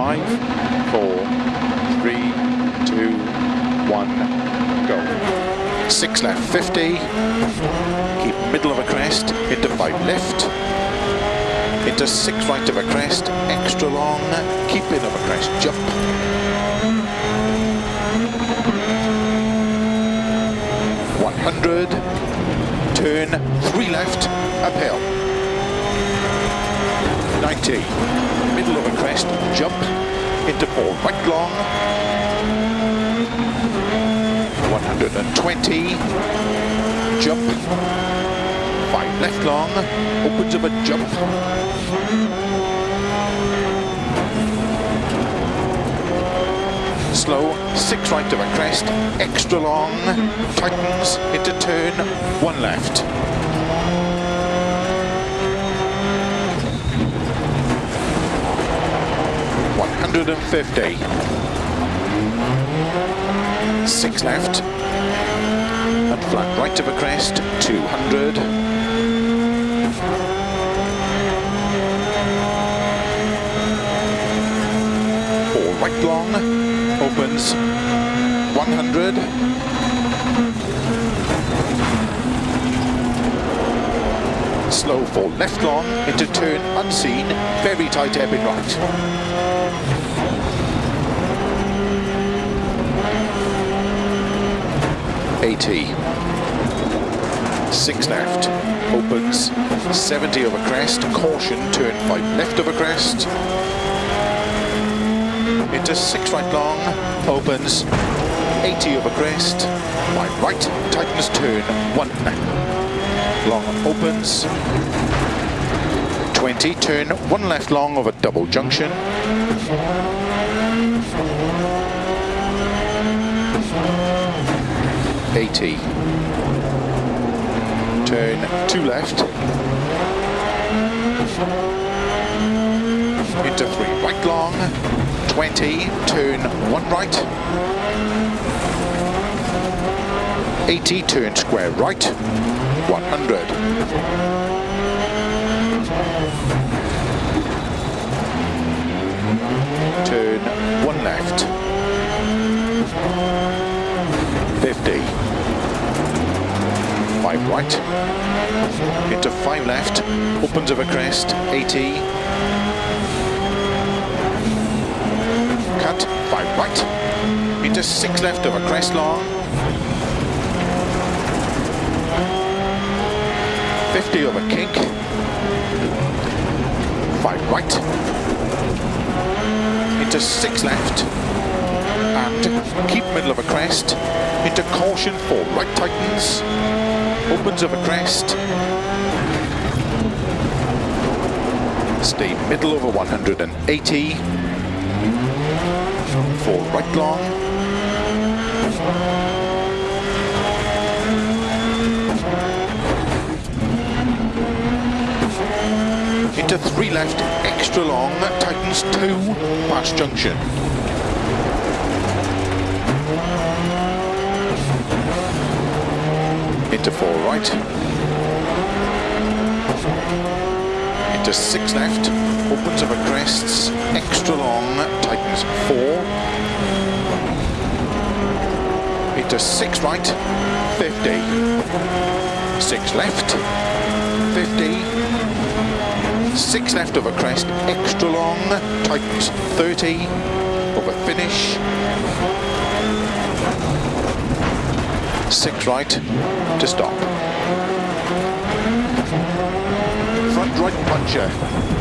five, four, three, two, one, go. Six left, 50. Keep middle of a crest, into five left. Into six right of a crest, extra long, keep in of a crest, jump. One hundred, turn, three left, uphill. 90. West jump four, right long 120 jump. Five left long. Opens up a jump. Slow. Six right to a crest. Extra long. Tightens into turn. One left. One hundred and fifty six left, and flat right of a crest, 200. Four right long, opens, 100. Slow four left long, into turn unseen, very tight ebb in right. 80. Six left, opens, 70 over crest, caution, turn five left over crest, into six right long, opens, 80 over crest, five right, tightens turn, one long, opens, 20, turn one left long over double junction, 80. Turn two left. Into three right long. 20. Turn one right. 80. Turn square right. 100. Turn one left. 50. Five right. Into five left. Opens of a crest. 80. Cut. Five right. Into six left of a crest long. 50 of a kink. Five right. Into six left and keep middle of a crest into caution four right tightens opens of a crest. Stay middle over 180 four right long. Into three left extra long That tightens two past junction into four right, into six left, opens up a crests, extra long, tightens four, into six right, 50, six left, 50, six left of a crest, extra long, tightens 30, over finish, six right to stop. Front right puncher.